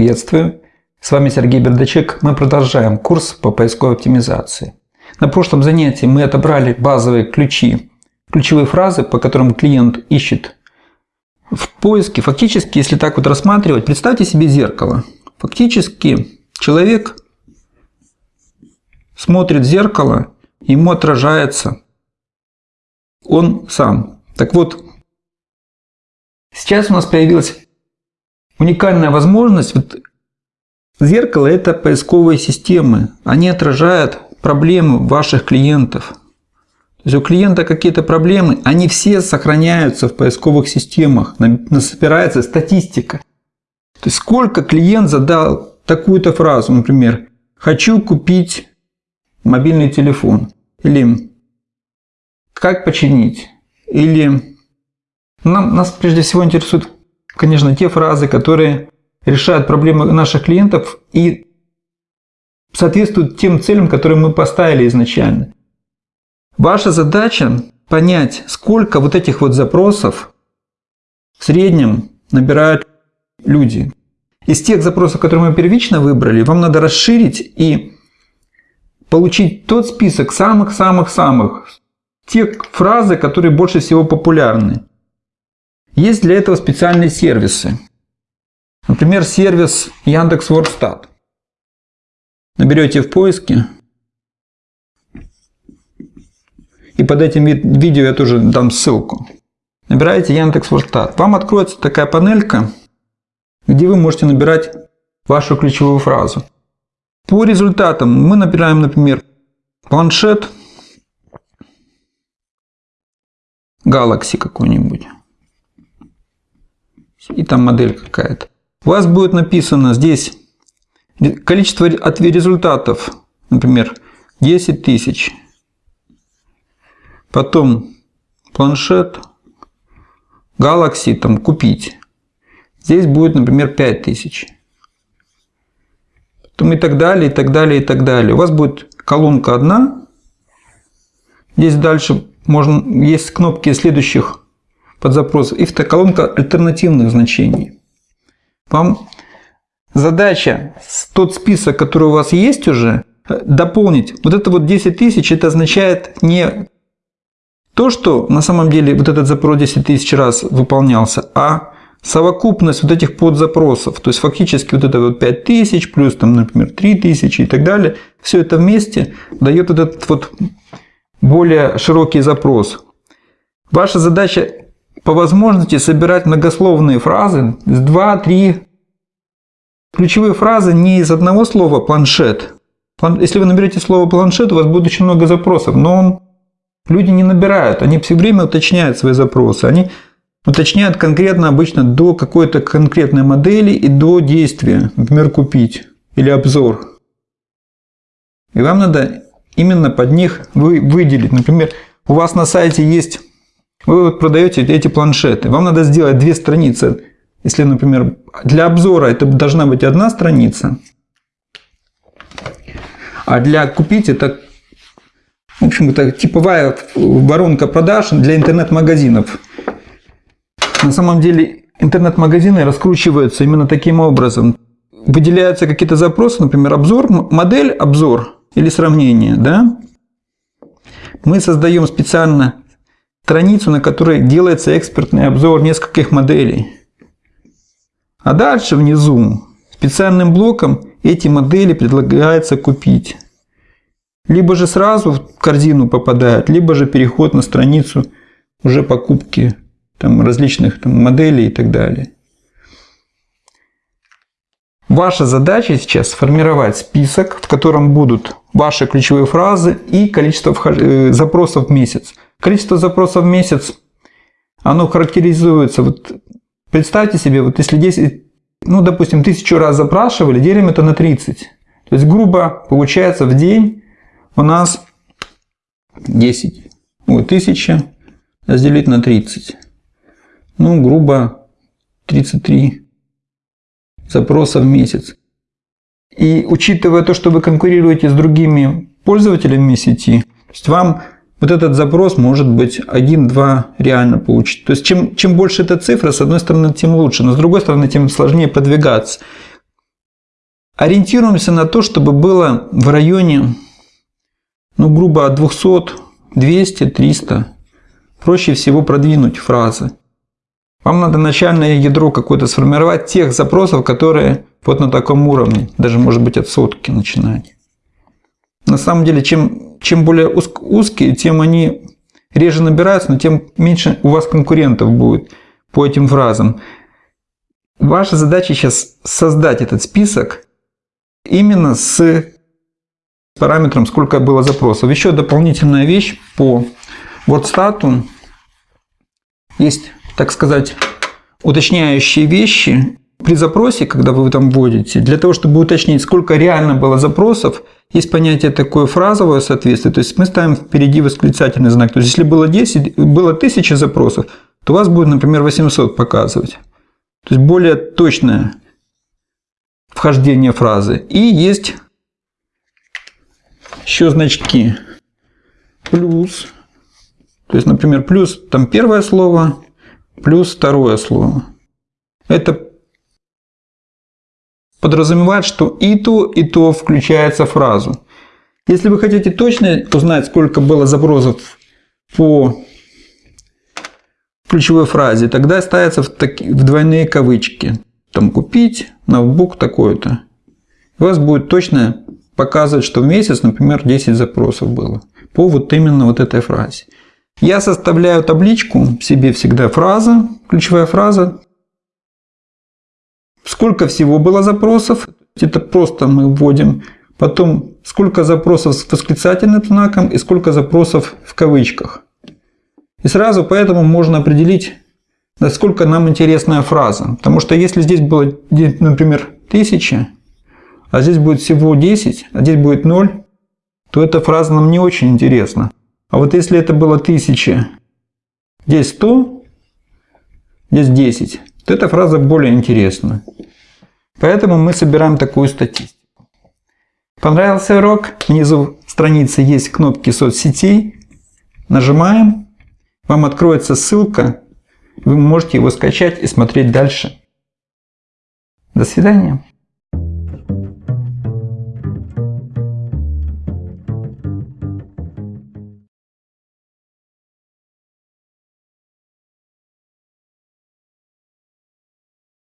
Приветствую! С вами Сергей Бердачек. Мы продолжаем курс по поисковой оптимизации. На прошлом занятии мы отобрали базовые ключи, ключевые фразы, по которым клиент ищет в поиске. Фактически, если так вот рассматривать, представьте себе зеркало. Фактически человек смотрит в зеркало, ему отражается он сам. Так вот, сейчас у нас появилась уникальная возможность. Вот зеркало – это поисковые системы. Они отражают проблемы ваших клиентов. То есть у клиента какие-то проблемы, они все сохраняются в поисковых системах, собирается статистика. То есть сколько клиент задал такую-то фразу, например, «хочу купить мобильный телефон» или «как починить» или нам, нас прежде всего интересуют конечно, те фразы, которые решают проблемы наших клиентов и соответствуют тем целям, которые мы поставили изначально. Ваша задача понять, сколько вот этих вот запросов в среднем набирают люди. Из тех запросов, которые мы первично выбрали, вам надо расширить и получить тот список самых-самых-самых, те фразы, которые больше всего популярны. Есть для этого специальные сервисы. Например, сервис Яндекс.Вордстат. Наберете в поиске. И под этим видео я тоже дам ссылку. Набираете Яндекс.Вордстат. Вам откроется такая панелька, где вы можете набирать вашу ключевую фразу. По результатам мы набираем, например, планшет Galaxy какой-нибудь и там модель какая-то. У вас будет написано здесь количество результатов, например, 10 тысяч. Потом планшет Galaxy там купить. Здесь будет, например, 5000. Потом и так далее, и так далее, и так далее. У вас будет колонка одна. Здесь дальше можно, есть кнопки следующих под запрос и колонка альтернативных значений. Вам задача тот список, который у вас есть уже, дополнить. Вот это вот 10 тысяч, это означает не то, что на самом деле вот этот запрос 10 тысяч раз выполнялся, а совокупность вот этих подзапросов. То есть фактически вот это вот 5 тысяч плюс там, например, 3 тысячи и так далее. Все это вместе дает этот вот более широкий запрос. Ваша задача по возможности собирать многословные фразы с 2-3 ключевые фразы не из одного слова «планшет». Если вы наберете слово «планшет», у вас будет очень много запросов, но он, люди не набирают, они все время уточняют свои запросы. Они уточняют конкретно обычно до какой-то конкретной модели и до действия, например, «купить» или «обзор». И вам надо именно под них вы выделить. Например, у вас на сайте есть вы вот продаете эти планшеты. Вам надо сделать две страницы. Если, например, для обзора это должна быть одна страница, а для купить это, в общем, это типовая воронка продаж для интернет-магазинов. На самом деле интернет-магазины раскручиваются именно таким образом. Выделяются какие-то запросы, например, обзор, модель, обзор или сравнение. Да? Мы создаем специально страницу, на которой делается экспертный обзор нескольких моделей. А дальше внизу специальным блоком эти модели предлагается купить. Либо же сразу в корзину попадают, либо же переход на страницу уже покупки там, различных там, моделей и так далее. Ваша задача сейчас сформировать список, в котором будут ваши ключевые фразы и количество э, запросов в месяц. Количество запросов в месяц, оно характеризуется, вот представьте себе, вот если 10, ну допустим, тысячу раз запрашивали, делим это на 30. То есть грубо получается в день у нас 10, вот 1000 разделить на 30. Ну грубо 33 запроса в месяц. И учитывая то, что вы конкурируете с другими пользователями сети, то есть вам вот этот запрос может быть 1-2 реально получить. То есть чем, чем больше эта цифра, с одной стороны, тем лучше, но с другой стороны, тем сложнее продвигаться. Ориентируемся на то, чтобы было в районе, ну, грубо от 200, 200, 300. Проще всего продвинуть фразы. Вам надо начальное ядро какое-то сформировать тех запросов, которые вот на таком уровне, даже может быть от сотки начинать. На самом деле, чем, чем более узкие, тем они реже набираются, но тем меньше у вас конкурентов будет по этим фразам. Ваша задача сейчас создать этот список именно с параметром, сколько было запросов. Еще дополнительная вещь по WordStat. Есть, так сказать, уточняющие вещи. При запросе, когда вы там вводите, для того, чтобы уточнить, сколько реально было запросов, есть понятие такое фразовое соответствие. То есть мы ставим впереди восклицательный знак. То есть если было 10, было 1000 запросов, то у вас будет, например, 800 показывать. То есть более точное вхождение фразы. И есть еще значки. Плюс. То есть, например, плюс там первое слово, плюс второе слово. Это подразумевает, что и то, и то включается в фразу. Если вы хотите точно узнать, сколько было запросов по ключевой фразе, тогда ставятся в, таки, в двойные кавычки. Там купить, ноутбук такой-то. У вас будет точно показывать, что в месяц, например, 10 запросов было по вот именно вот этой фразе. Я составляю табличку себе всегда фраза, ключевая фраза. Сколько всего было запросов, это просто мы вводим. Потом, сколько запросов с восклицательным знаком и сколько запросов в кавычках. И сразу поэтому можно определить, насколько нам интересная фраза. Потому что если здесь было, например, 1000, а здесь будет всего 10, а здесь будет 0, то эта фраза нам не очень интересна. А вот если это было 1000, здесь 100, здесь 10, то эта фраза более интересна. Поэтому мы собираем такую статистику. Понравился урок? Внизу страницы есть кнопки соцсетей. Нажимаем вам откроется ссылка, вы можете его скачать и смотреть дальше. До свидания.